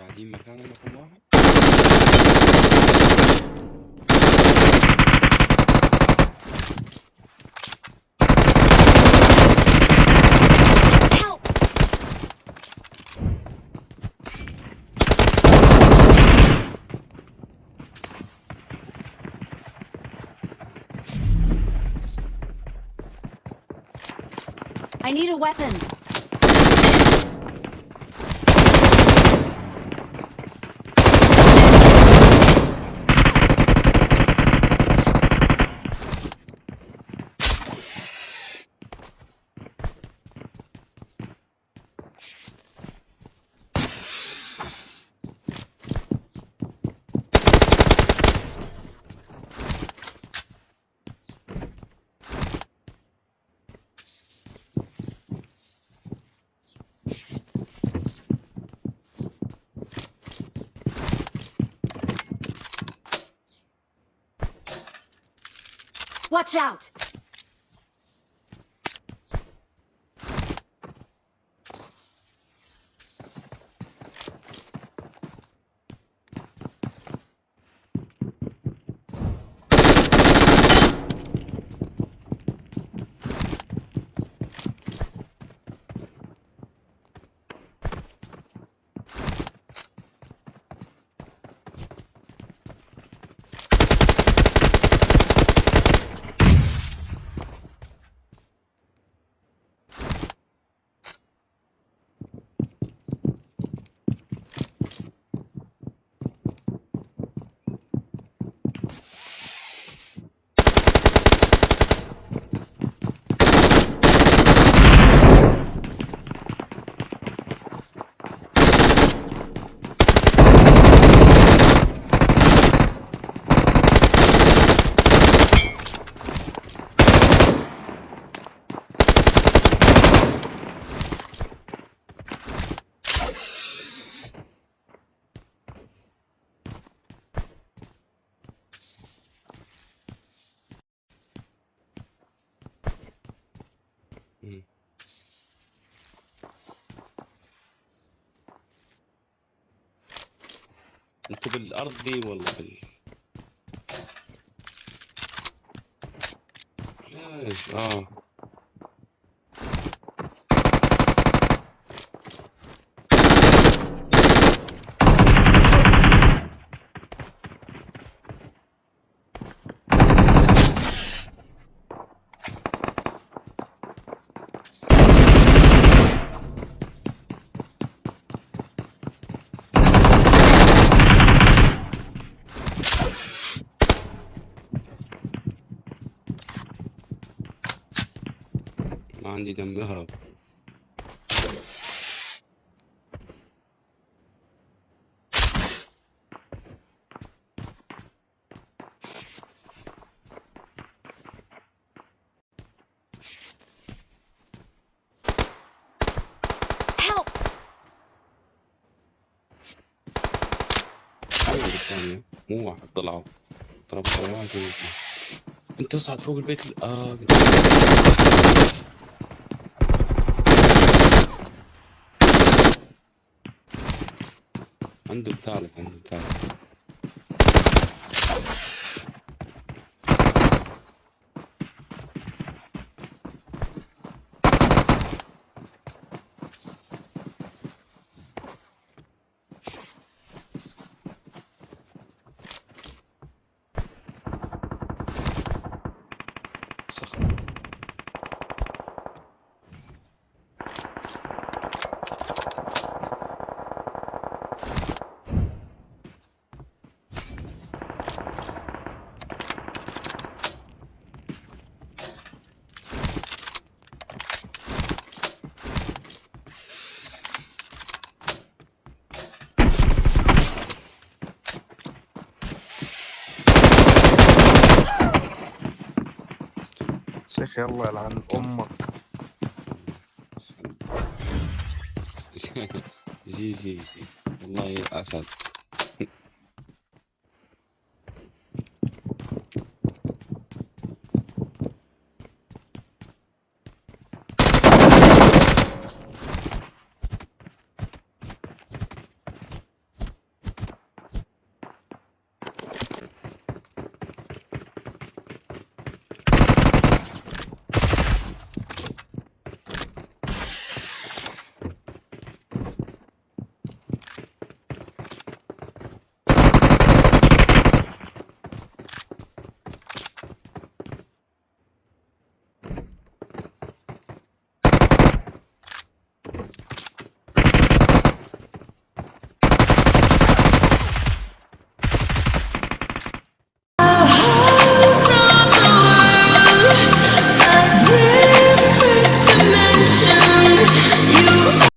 قاعدين مكاننا رقم واحد Help! I need a weapon. Watch out! أنتوا بالأرض دي ولا بال آه. عندي دم اهرب الثانية. مو واحد طلعوا. طلعوا انت اصعد فوق البيت. ال- آه عنده الثالث عنده الثالث شيخ يلا يلعن أمك. جي جي جي. والله أسد.